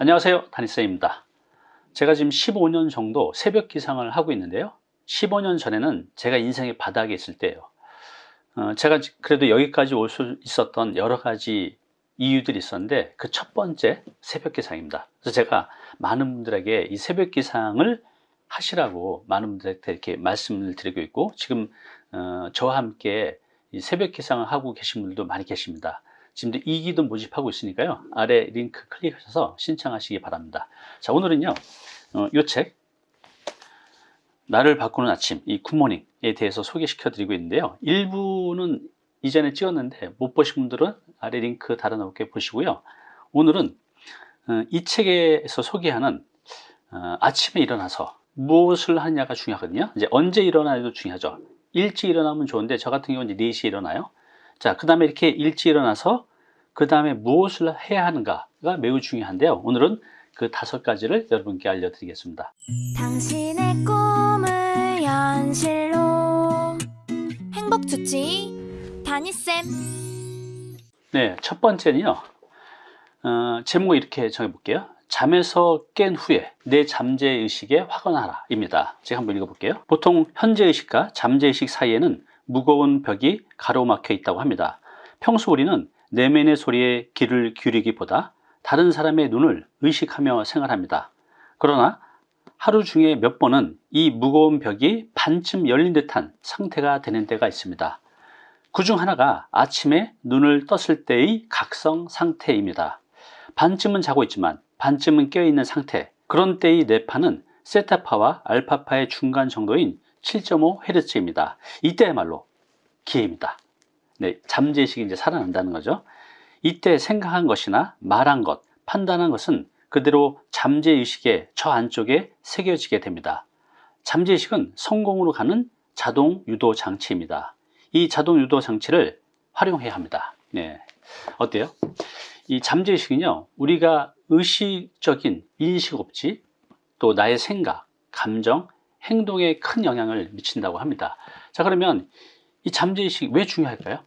안녕하세요. 다니쌤입니다. 제가 지금 15년 정도 새벽 기상을 하고 있는데요. 15년 전에는 제가 인생의 바닥에 있을 때예요. 어, 제가 그래도 여기까지 올 수 있었던 여러 가지 이유들이 있었는데 그 첫 번째 새벽 기상입니다. 그래서 제가 많은 분들에게 이 새벽 기상을 하시라고 많은 분들한테 이렇게 말씀을 드리고 있고 지금 어, 저와 함께 이 새벽 기상을 하고 계신 분들도 많이 계십니다 지금도 2기도 모집하고 있으니까요. 아래 링크 클릭하셔서 신청하시기 바랍니다. 자 오늘은요 어, 이책 나를 바꾸는 아침 이 굿모닝에 대해서 소개시켜 드리고 있는데요. 일부는 이전에 찍었는데 못 보신 분들은 아래 링크 달아놓을게 보시고요. 오늘은 어, 이 책에서 소개하는 어, 아침에 일어나서 무엇을 하느냐가 중요하거든요. 이제 언제 일어나도 중요하죠. 일찍 일어나면 좋은데 저 같은 경우는 4시에 일어나요. 자, 그 다음에 이렇게 일찍 일어나서 그 다음에 무엇을 해야 하는가가 매우 중요한데요. 오늘은 그 다섯 가지를 여러분께 알려드리겠습니다. 당신의 꿈을 현실로 행복 주치 다니쌤 네, 첫 번째는요. 어, 제목 이렇게 정해볼게요. 잠에서 깬 후에 내 잠재의식에 확언하라 입니다. 제가 한번 읽어볼게요. 보통 현재의식과 잠재의식 사이에는 무거운 벽이 가로막혀 있다고 합니다. 평소 우리는 내면의 소리에 귀를 기울이기보다 다른 사람의 눈을 의식하며 생활합니다. 그러나 하루 중에 몇 번은 이 무거운 벽이 반쯤 열린 듯한 상태가 되는 때가 있습니다. 그 중 하나가 아침에 눈을 떴을 때의 각성 상태입니다. 반쯤은 자고 있지만 반쯤은 깨어있는 상태 그런 때의 뇌파는 세타파와 알파파의 중간 정도인 7.5Hz입니다. 이때야말로 기회입니다. 네, 잠재의식이 이제 살아난다는 거죠. 이때 생각한 것이나 말한 것, 판단한 것은 그대로 잠재의식의 저 안쪽에 새겨지게 됩니다. 잠재의식은 성공으로 가는 자동 유도 장치입니다. 이 자동 유도 장치를 활용해야 합니다. 네. 어때요? 이 잠재의식은요, 우리가 의식적인 인식 없지, 또 나의 생각, 감정, 행동에 큰 영향을 미친다고 합니다. 자, 그러면 이 잠재의식이 왜 중요할까요?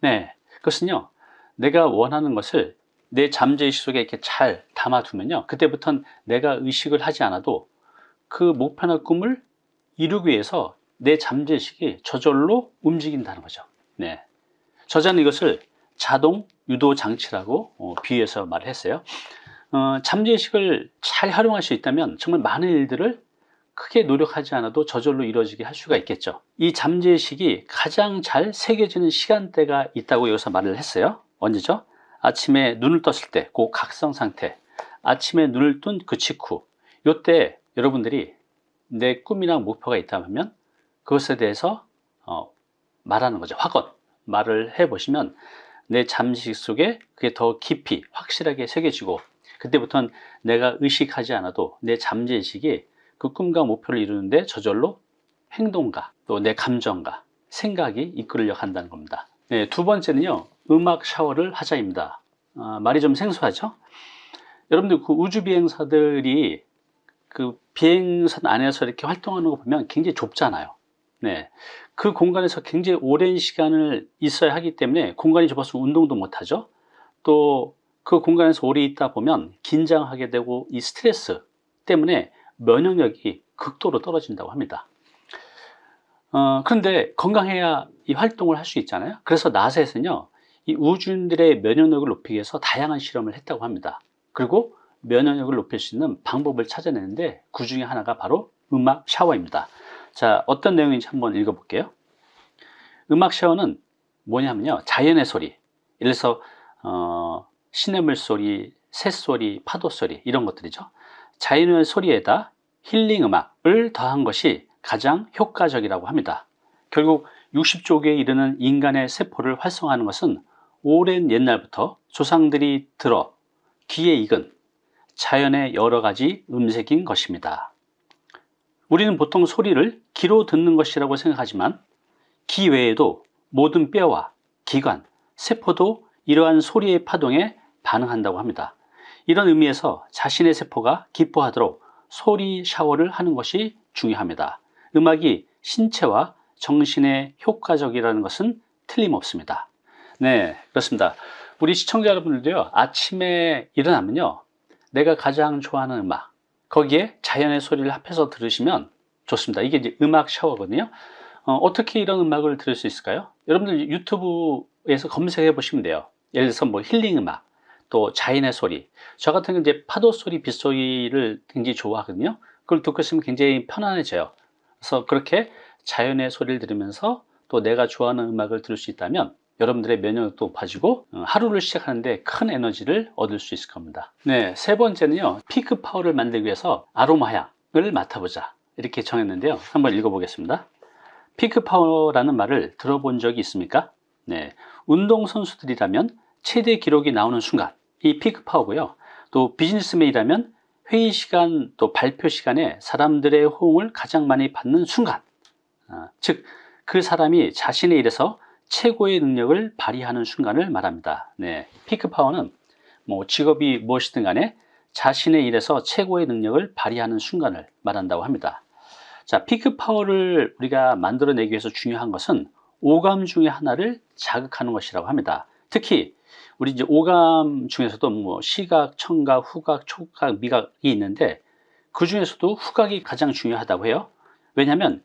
네, 그것은요, 내가 원하는 것을 내 잠재의식 속에 이렇게 잘 담아두면요, 그때부터는 내가 의식을 하지 않아도 그 목표나 꿈을 이루기 위해서 내 잠재의식이 저절로 움직인다는 거죠. 네. 저자는 이것을 자동 유도 장치라고 어, 비유해서 말을 했어요. 어, 잠재의식을 잘 활용할 수 있다면 정말 많은 일들을 크게 노력하지 않아도 저절로 이루어지게 할 수가 있겠죠. 이 잠재의식이 가장 잘 새겨지는 시간대가 있다고 여기서 말을 했어요. 언제죠? 아침에 눈을 떴을 때 그 각성 상태. 아침에 눈을 뜬 그 직후. 이때 여러분들이 내 꿈이나 목표가 있다면 그것에 대해서 어, 말하는 거죠. 확언. 말을 해보시면 내 잠식 속에 그게 더 깊이 확실하게 새겨지고 그때부터는 내가 의식하지 않아도 내 잠재의식이 그 꿈과 목표를 이루는데 저절로 행동과 또 내 감정과 생각이 이끌려 간다는 겁니다. 네, 두 번째는요 음악 샤워를 하자입니다. 아, 말이 좀 생소하죠? 여러분들 그 우주 비행사들이 그 비행선 안에서 이렇게 활동하는 거 보면 굉장히 좁잖아요. 네, 그 공간에서 굉장히 오랜 시간을 있어야 하기 때문에 공간이 좁아서 운동도 못하죠. 또 그 공간에서 오래 있다 보면 긴장하게 되고 이 스트레스 때문에 면역력이 극도로 떨어진다고 합니다. 어, 그런데 건강해야 이 활동을 할 수 있잖아요. 그래서 나사에서는요 이 우주인들의 면역력을 높이기 위해서 다양한 실험을 했다고 합니다. 그리고 면역력을 높일 수 있는 방법을 찾아내는데 그 중에 하나가 바로 음악 샤워입니다. 자 어떤 내용인지 한번 읽어볼게요. 음악 샤워는 뭐냐면요 자연의 소리. 예를 들어서 어, 시냇물 소리, 새소리, 파도 소리 이런 것들이죠 자연의 소리에다 힐링 음악을 더한 것이 가장 효과적이라고 합니다. 결국 60조 개에 이르는 인간의 세포를 활성화하는 것은 오랜 옛날부터 조상들이 들어 귀에 익은 자연의 여러 가지 음색인 것입니다. 우리는 보통 소리를 귀로 듣는 것이라고 생각하지만 귀 외에도 모든 뼈와 기관, 세포도 이러한 소리의 파동에 반응한다고 합니다. 이런 의미에서 자신의 세포가 기뻐하도록 소리 샤워를 하는 것이 중요합니다. 음악이 신체와 정신에 효과적이라는 것은 틀림없습니다. 네, 그렇습니다. 우리 시청자 여러분들도요, 아침에 일어나면요, 내가 가장 좋아하는 음악 거기에 자연의 소리를 합해서 들으시면 좋습니다. 이게 이제 음악 샤워거든요. 어, 떻게 이런 음악을 들을 수 있을까요? 여러분들 유튜브에서 검색해 보시면 돼요. 예를 들어서 뭐 힐링 음악, 또 자연의 소리. 저 같은 경우 이제 파도 소리, 빗소리를 굉장히 좋아하거든요. 그걸 듣고 있으면 굉장히 편안해져요. 그래서 그렇게 자연의 소리를 들으면서 또 내가 좋아하는 음악을 들을 수 있다면 여러분들의 면역력도 높아지고 어, 하루를 시작하는데 큰 에너지를 얻을 수 있을 겁니다. 네, 세 번째는요. 피크 파워를 만들기 위해서 아로마 향을 맡아보자. 이렇게 정했는데요. 한번 읽어보겠습니다. 피크 파워라는 말을 들어본 적이 있습니까? 네, 운동선수들이라면 최대 기록이 나오는 순간 이 피크 파워고요. 또 비즈니스맨이라면 회의 시간 또 발표 시간에 사람들의 호응을 가장 많이 받는 순간 아, 즉그 사람이 자신의 일에서 최고의 능력을 발휘하는 순간을 말합니다. 네, 피크 파워는 뭐 직업이 무엇이든 간에 자신의 일에서 최고의 능력을 발휘하는 순간을 말한다고 합니다. 자, 피크 파워를 우리가 만들어내기 위해서 중요한 것은 오감 중에 하나를 자극하는 것이라고 합니다. 특히 우리 이제 오감 중에서도 뭐 시각, 청각, 후각, 촉각, 미각이 있는데 그 중에서도 후각이 가장 중요하다고 해요. 왜냐하면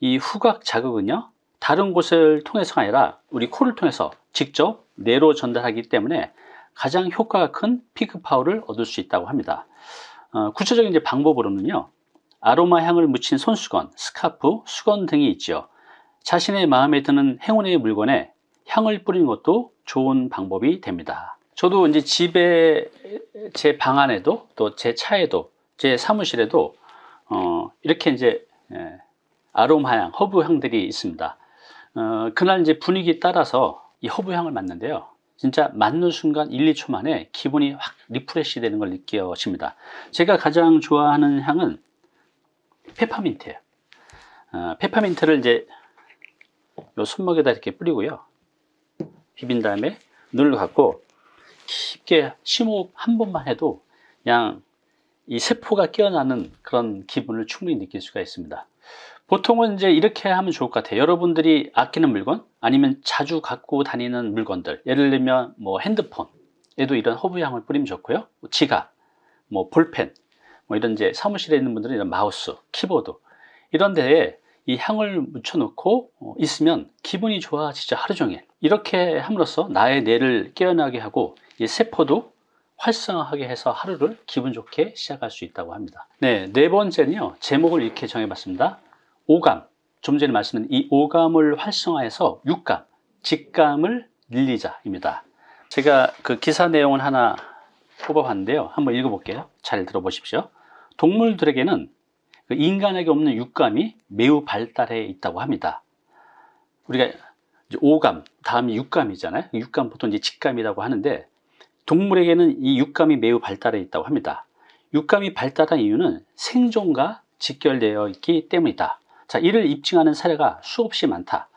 이 후각 자극은요 다른 곳을 통해서가 아니라 우리 코를 통해서 직접 뇌로 전달하기 때문에 가장 효과가 큰 피크 파워를 얻을 수 있다고 합니다. 어, 구체적인 이제 방법으로는요 아로마 향을 묻힌 손수건, 스카프, 수건 등이 있죠. 자신의 마음에 드는 행운의 물건에 향을 뿌리는 것도 좋은 방법이 됩니다. 저도 이제 집에 제 방 안에도 또 제 차에도 제 사무실에도 어, 이렇게 이제 예, 아로마 향, 허브 향들이 있습니다. 어, 그날 이제 분위기 따라서 이 허브 향을 맡는데요. 진짜 맡는 순간 1, 2초 만에 기분이 확 refresh 되는 걸 느껴집니다. 제가 가장 좋아하는 향은 페퍼민트예요. 어, 페퍼민트를 이제 요 손목에다 이렇게 뿌리고요. 비빈 다음에 눈을 감고 깊게 심호흡 한 번만 해도 그냥 이 세포가 깨어나는 그런 기분을 충분히 느낄 수가 있습니다. 보통은 이제 이렇게 하면 좋을 것 같아요. 여러분들이 아끼는 물건 아니면 자주 갖고 다니는 물건들 예를 들면 뭐 핸드폰에도 이런 허브향을 뿌리면 좋고요. 뭐 지갑, 뭐 볼펜, 뭐 이런 이제 사무실에 있는 분들은 이런 마우스, 키보드 이런 데에 이 향을 묻혀놓고 어, 있으면 기분이 좋아지죠 하루 종일. 이렇게 함으로써 나의 뇌를 깨어나게 하고 이 세포도 활성화하게 해서 하루를 기분 좋게 시작할 수 있다고 합니다. 네, 네 번째는요 제목을 이렇게 정해봤습니다. 오감. 좀 전에 말씀드린 이 오감을 활성화해서 육감, 직감을 늘리자 입니다. 제가 그 기사 내용을 하나 뽑아봤는데요. 한번 읽어볼게요. 잘 들어보십시오. 동물들에게는 그 인간에게 없는 육감이 매우 발달해 있다고 합니다. 우리가 오감, 다음이 육감이잖아요. 육감 보통 이제 직감이라고 하는데 동물에게는 이 육감이 매우 발달해 있다고 합니다. 육감이 발달한 이유는 생존과 직결되어 있기 때문이다. 자, 이를 입증하는 사례가 수없이 많다.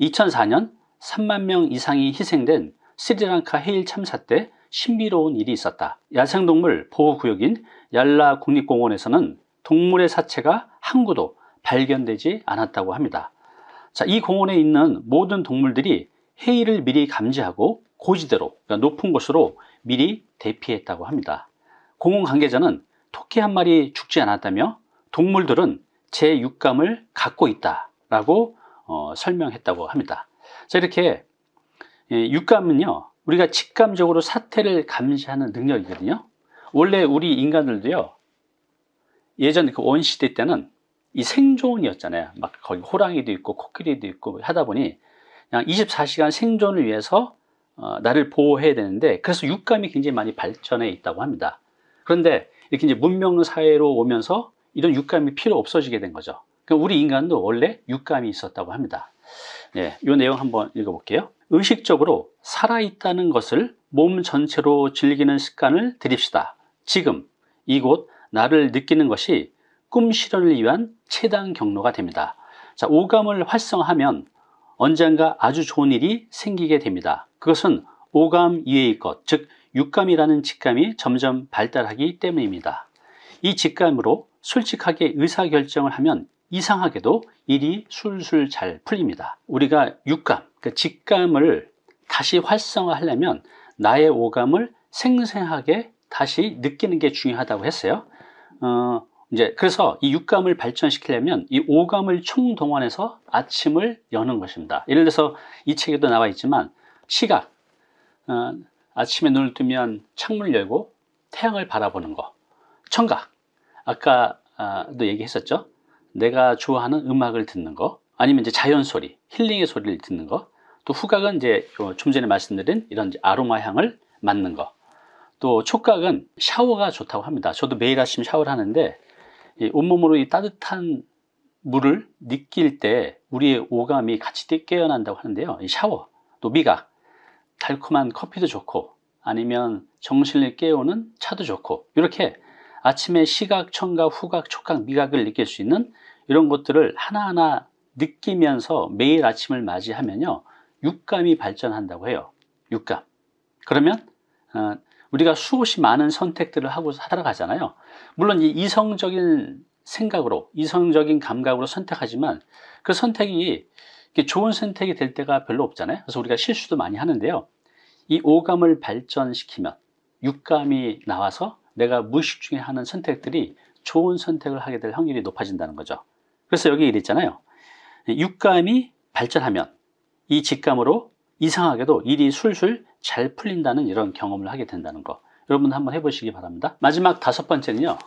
2004년 3만 명 이상이 희생된 스리랑카 해일 참사 때 신비로운 일이 있었다. 야생동물 보호구역인 얄라 국립공원에서는 동물의 사체가 한 구도 발견되지 않았다고 합니다. 자, 이 공원에 있는 모든 동물들이 해일을 미리 감지하고 고지대로 그러니까 높은 곳으로 미리 대피했다고 합니다. 공원 관계자는 토끼 한 마리 죽지 않았다며 동물들은 제 육감을 갖고 있다라고 어, 설명했다고 합니다. 자, 이렇게 예, 육감은요 우리가 직감적으로 사태를 감지하는 능력이거든요. 원래 우리 인간들도요 예전 그 원시대 때는 이 생존이었잖아요. 막 거기 호랑이도 있고 코끼리도 있고 하다 보니 그냥 24시간 생존을 위해서 어, 나를 보호해야 되는데 그래서 육감이 굉장히 많이 발전해 있다고 합니다. 그런데 이렇게 이제 문명 사회로 오면서 이런 육감이 필요 없어지게 된 거죠. 그러니까 우리 인간도 원래 육감이 있었다고 합니다. 네, 이 내용 한번 읽어볼게요. 의식적으로 살아있다는 것을 몸 전체로 즐기는 습관을 들입시다. 지금 이곳 나를 느끼는 것이 꿈 실현을 위한 최단 경로가 됩니다. 자, 오감을 활성화하면 언젠가 아주 좋은 일이 생기게 됩니다. 그것은 오감 이외의 것, 즉 육감이라는 직감이 점점 발달하기 때문입니다. 이 직감으로 솔직하게 의사결정을 하면 이상하게도 일이 술술 잘 풀립니다. 우리가 육감, 그 직감을 다시 활성화하려면 나의 오감을 생생하게 다시 느끼는 게 중요하다고 했어요. 어, 이제 그래서 이 육감을 발전시키려면 이 오감을 총동원해서 아침을 여는 것입니다. 예를 들어서 이 책에도 나와 있지만 시각, 어, 아침에 눈을 뜨면 창문을 열고 태양을 바라보는 거, 청각, 아까도 얘기했었죠. 내가 좋아하는 음악을 듣는 거, 아니면 이제 자연 소리, 힐링의 소리를 듣는 거, 또 후각은 이제 좀 전에 말씀드린 이런 아로마 향을 맡는 거, 또 촉각은 샤워가 좋다고 합니다. 저도 매일 아침 샤워를 하는데 이 온몸으로 이 따뜻한 물을 느낄 때 우리의 오감이 같이 깨어난다고 하는데요. 이 샤워, 또 미각, 달콤한 커피도 좋고 아니면 정신을 깨우는 차도 좋고 이렇게 아침에 시각, 청각, 후각, 촉각, 미각을 느낄 수 있는 이런 것들을 하나하나 느끼면서 매일 아침을 맞이하면요 육감이 발전한다고 해요 육감 그러면 어, 우리가 수없이 많은 선택들을 하고 살아가잖아요. 물론 이 이성적인 생각으로 이성적인 감각으로 선택하지만 그 선택이 좋은 선택이 될 때가 별로 없잖아요. 그래서 우리가 실수도 많이 하는데요. 이 오감을 발전시키면 육감이 나와서 내가 무의식 중에 하는 선택들이 좋은 선택을 하게 될 확률이 높아진다는 거죠. 그래서 여기 이랬잖아요. 육감이 발전하면 이 직감으로 이상하게도 일이 술술 잘 풀린다는 이런 경험을 하게 된다는 거. 여러분 한번 해보시기 바랍니다. 마지막 다섯 번째는요.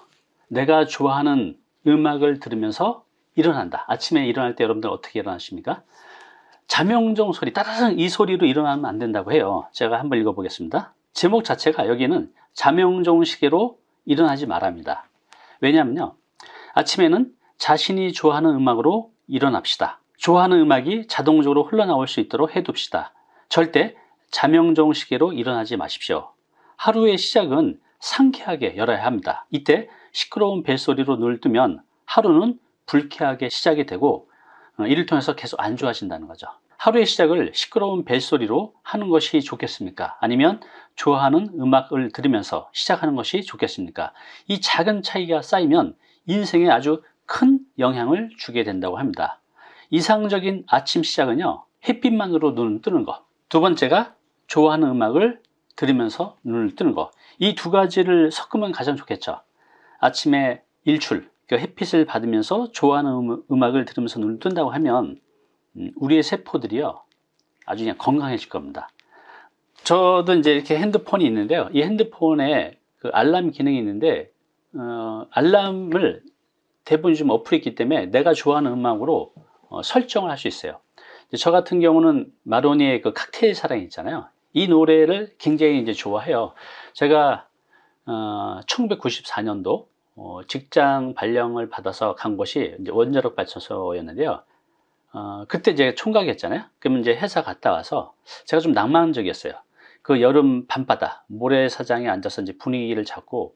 내가 좋아하는 음악을 들으면서 일어난다. 아침에 일어날 때 여러분들 어떻게 일어나십니까? 자명종 소리 따라랑 이 소리로 일어나면 안 된다고 해요. 제가 한번 읽어보겠습니다. 제목 자체가 여기는 자명종 시계로 일어나지 말합니다. 왜냐하면요. 아침에는 자신이 좋아하는 음악으로 일어납시다. 좋아하는 음악이 자동적으로 흘러나올 수 있도록 해둡시다 절대 자명종 시계로 일어나지 마십시오 하루의 시작은 상쾌하게 열어야 합니다 이때 시끄러운 벨소리로 눈을 뜨면 하루는 불쾌하게 시작이 되고 어, 이를 통해서 계속 안 좋아진다는 거죠 하루의 시작을 시끄러운 벨소리로 하는 것이 좋겠습니까? 아니면 좋아하는 음악을 들으면서 시작하는 것이 좋겠습니까? 이 작은 차이가 쌓이면 인생에 아주 큰 영향을 주게 된다고 합니다 이상적인 아침 시작은요 햇빛만으로 눈을 뜨는 것 두 번째가 좋아하는 음악을 들으면서 눈을 뜨는 것이 두 가지를 섞으면 가장 좋겠죠 아침에 일출, 그 햇빛을 받으면서 좋아하는 음- 음악을 들으면서 눈을 뜬다고 하면 음, 우리의 세포들이요 아주 그냥 건강해질 겁니다. 저도 이제 이렇게 핸드폰이 있는데요. 이 핸드폰에 그 알람 기능이 있는데 어, 알람을 대부분 좀 어플이 있기 때문에 내가 좋아하는 음악으로 어, 설정을 할 수 있어요. 저 같은 경우는 마로니의 그 칵테일 사랑 있잖아요. 이 노래를 굉장히 이제 좋아해요. 제가 어, 1994년도 어, 직장 발령을 받아서 간 곳이 이제 원자력 발전소였는데요. 어, 그때 이제 총각이었잖아요. 그러면 이제 회사 갔다 와서 제가 좀 낭만적이었어요. 그 여름 밤바다 모래사장에 앉아서 이제 분위기를 잡고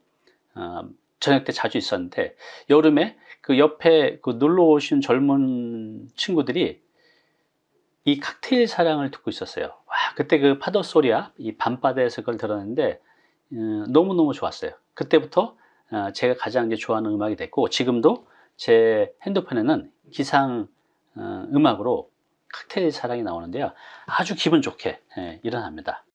어, 저녁 때 자주 있었는데 여름에 그 옆에 그 놀러 오신 젊은 친구들이 이 칵테일 사랑을 듣고 있었어요. 와, 그때 그 파도 소리야 이 밤바다에서 그걸 들었는데 음, 너무너무 좋았어요. 그때부터 어, 제가 가장 이제 좋아하는 음악이 됐고 지금도 제 핸드폰에는 기상 어, 음악으로 칵테일 사랑이 나오는데요. 아주 기분 좋게 예, 일어납니다.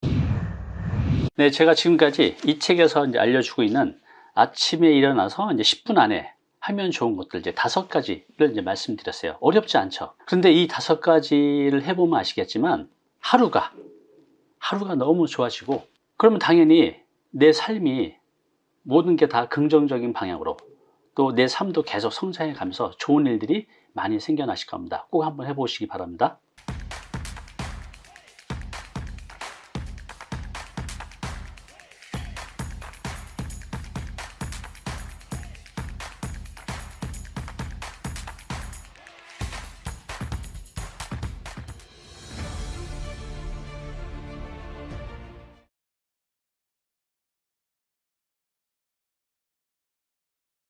네, 제가 지금까지 이 책에서 이제 알려주고 있는 아침에 일어나서 이제 10분 안에 하면 좋은 것들 이제 다섯 가지를 이제 말씀드렸어요. 어렵지 않죠. 그런데 이 다섯 가지를 해보면 아시겠지만 하루가 하루가 너무 좋아지고 그러면 당연히 내 삶이 모든 게 다 긍정적인 방향으로 또 내 삶도 계속 성장해 가면서 좋은 일들이 많이 생겨나실 겁니다. 꼭 한번 해보시기 바랍니다.